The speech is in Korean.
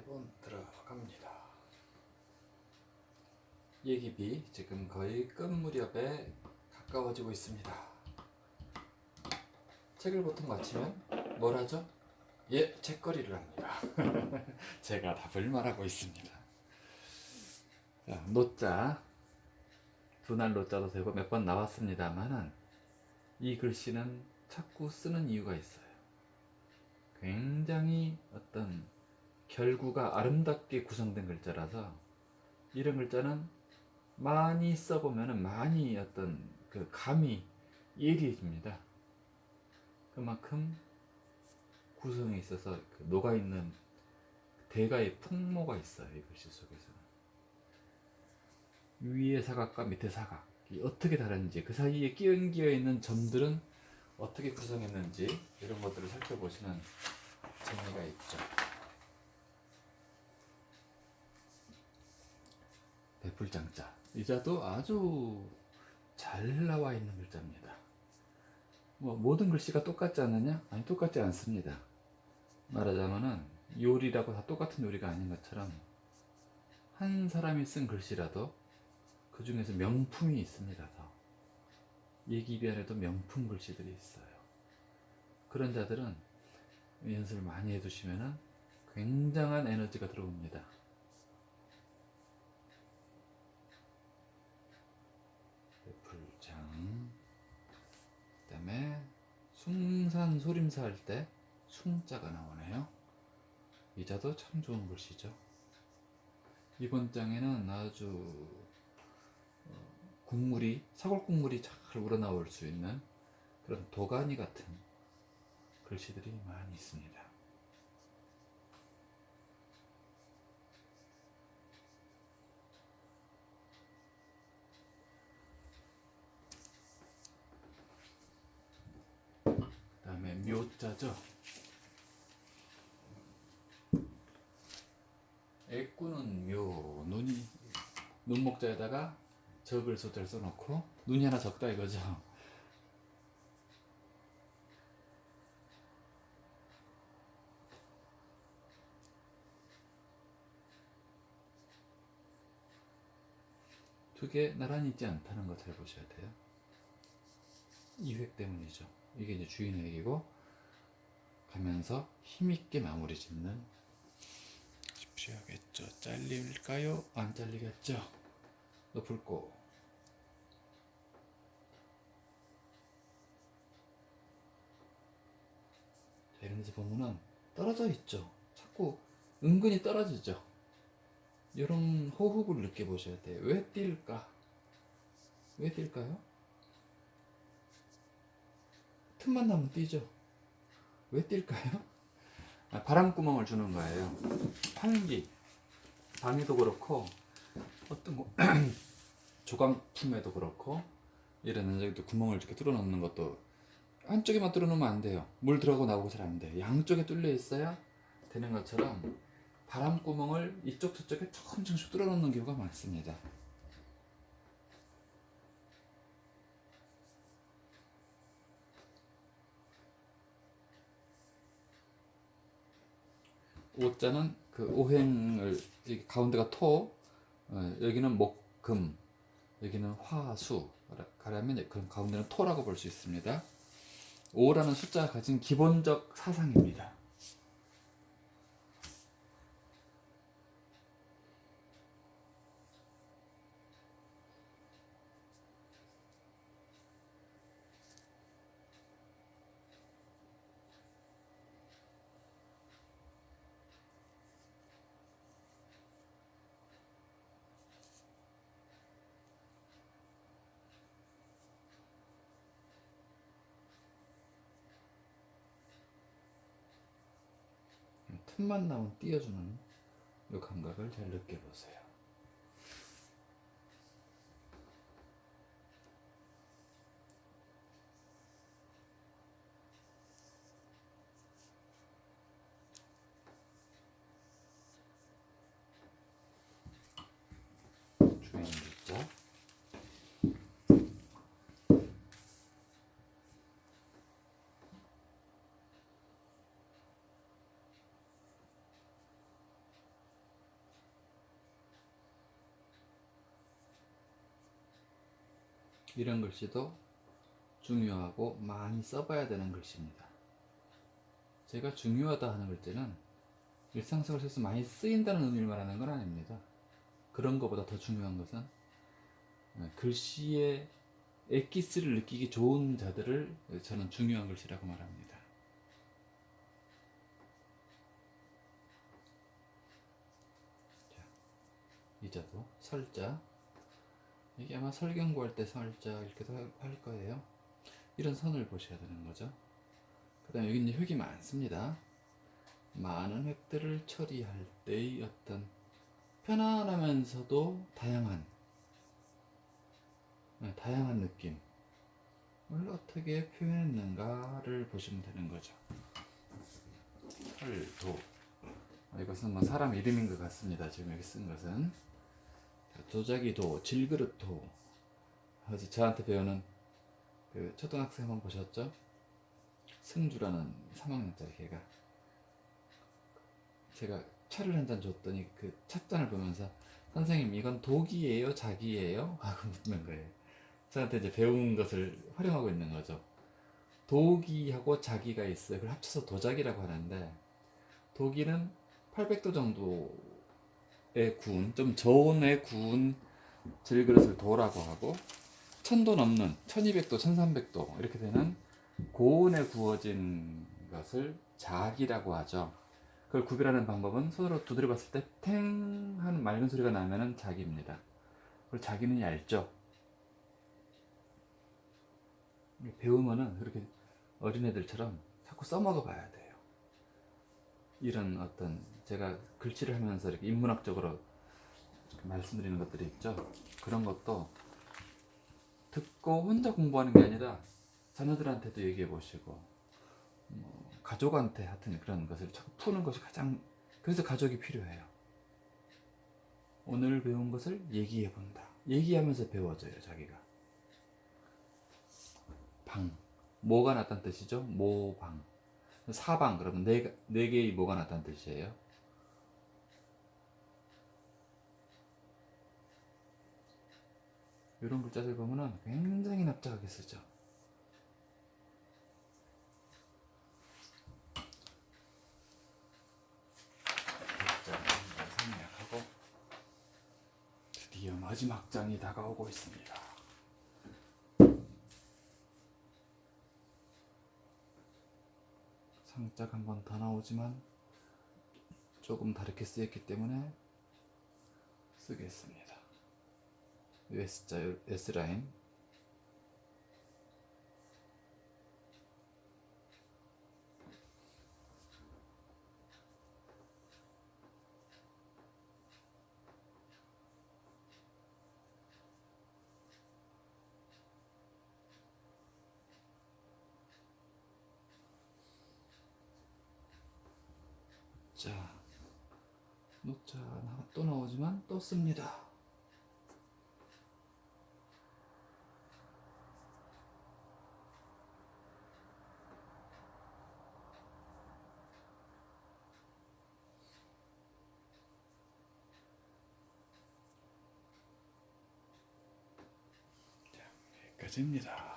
세번 들어갑니다. 예기비 지금 거의 끝 무렵에 가까워지고 있습니다. 책을 보통 마치면 뭘 하죠? 예, 책거리를 합니다. 제가 답을 말하고 있습니다. 자, 노자 두날 노자도 되고 몇 번 나왔습니다만은 이 글씨는 자꾸 쓰는 이유가 있어요. 굉장히 어떤 결구가 아름답게 구성된 글자라서 이런 글자는 많이 써보면 많이 어떤 그 감이 예리해집니다. 그만큼 구성에 있어서 그 녹아있는 대가의 풍모가 있어요. 이 글씨 속에서는. 위의 사각과 밑의 사각이 어떻게 다른지 그 사이에 끼얹겨 있는 점들은 어떻게 구성했는지 이런 것들을 살펴보시는 재미가 있죠. 배풀장자 이 자도 아주 잘 나와 있는 글자입니다. 뭐 모든 글씨가 똑같지 않느냐? 아니 똑같지 않습니다. 말하자면은 요리라고 다 똑같은 요리가 아닌 것처럼 한 사람이 쓴 글씨라도 그 중에서 명품이 있습니다. 더. 예기변에도 명품 글씨들이 있어요. 그런 자들은 연습을 많이 해두시면 굉장한 에너지가 들어옵니다. 불장 그 다음에 숭산 소림사 할 때 숭자가 나오네요. 이 자도 참 좋은 글씨죠. 이번 장에는 아주 어, 국물이 사골 국물이 잘 우러나올 수 있는 그런 도가니 같은 글씨들이 많이 있습니다. 그 묘자죠. 애꾸는 묘, 눈이 눈목자에다가 적을 소자를 써놓고 눈이 하나 적다 이거죠. 두개 나란히 있지 않다는 거 잘 보셔야 돼요. 이획 때문이죠. 이게 이제 주인획이고 가면서 힘있게 마무리 짓는 쉽시하겠죠. 잘릴까요? 안 잘리겠죠? 높을고 자, 이런 데서 보면은 떨어져 있죠. 자꾸 은근히 떨어지죠. 이런 호흡을 느껴보셔야 돼요. 왜 뛸까? 왜 뛸까요? 틈만 나면 뛰죠. 왜 뛸까요? 아, 바람구멍을 주는 거예요. 환기, 방에도 그렇고 어떤 거 조각품에도 그렇고 이런 여기도 구멍을 이렇게 뚫어 놓는 것도 한쪽에만 뚫어 놓으면 안 돼요. 물 들어가고 나오고 잘 안 돼요. 양쪽에 뚫려 있어야 되는 것처럼 바람구멍을 이쪽 저쪽에 조금 조금씩 뚫어 놓는 경우가 많습니다. 오자는 그 오행을 가운데가 토, 어, 여기는 목, 금, 여기는 화, 수 가려면 그럼 가운데는 토라고 볼 수 있습니다. 5라는 숫자가 가진 기본적 사상입니다. 틈만 나면 띄워주는 이 감각을 잘 느껴보세요. 주인 글자 이런 글씨도 중요하고 많이 써봐야 되는 글씨입니다. 제가 중요하다 하는 글자는 일상생활에서 많이 쓰인다는 의미를 말하는 건 아닙니다. 그런 것보다 더 중요한 것은 네, 글씨의 엑기스를 느끼기 좋은 자들을 저는 중요한 글씨라고 말합니다. 자, 이 자도 설자 이게 아마 설경 구할 때 설자 이렇게도 할- 할 거예요. 이런 선을 보셔야 되는 거죠. 그 다음에 여기 이제 획이 많습니다. 많은 획들을 처리할 때의 어떤 편안하면서도 다양한 네, 다양한 느낌을 어떻게 표현했는가를 보시면 되는 거죠. 설도 아, 이것은 뭐 사람 이름인 것 같습니다. 지금 여기 쓴 것은 자, 도자기도 질그릇도. 어제 저한테 배우는 그 초등학생 한번 보셨죠? 승주라는 3학년짜리 걔가. 제가 차를 한 잔 줬더니 그 찻잔을 보면서 선생님 이건 독이에요? 자기예요? 하고 묻는 거예요. 저한테 이제 배운 것을 활용하고 있는 거죠. 독이하고 자기가 있어요. 그걸 합쳐서 도자기라고 하는데 독이는 800도 정도의 구운 좀 저온의 구운 질그릇을 도라고 하고 1000도 넘는 1200도 1300도 이렇게 되는 고온에 구워진 것을 자기라고 하죠 그걸 구별하는 방법은 손으로 두드려 봤을 때 탱 하는 맑은 소리가 나면은 자기입니다. 그리고 자기는 얇죠. 배우면은 그렇게 어린애들처럼 자꾸 써먹어 봐야 돼요. 이런 어떤 제가 글씨를 하면서 이렇게 인문학적으로 말씀드리는 것들이 있죠. 그런 것도 듣고 혼자 공부하는 게 아니라 자녀들한테도 얘기해 보시고 뭐 가족한테 하여튼 그런 것을 푸는 것이 가장 그래서 가족이 필요해요. 오늘 배운 것을 얘기해 본다. 얘기하면서 배워져요, 자기가. 방. 뭐가 났다는 뜻이죠? 모방. 사방 그러면 네, 가- 네 개의 뭐가 났다는 뜻이에요. 이런 글자들 보면은 굉장히 납작하게 쓰죠. 한번 생략하고 드디어 마지막 장이 다가오고 있습니다. 상짝 한번 더 나오지만 조금 다르게 쓰였기 때문에 쓰겠습니다. S자 S라인 자 녹차 하나 또 나오지만 또 씁니다. 여기까지입니다.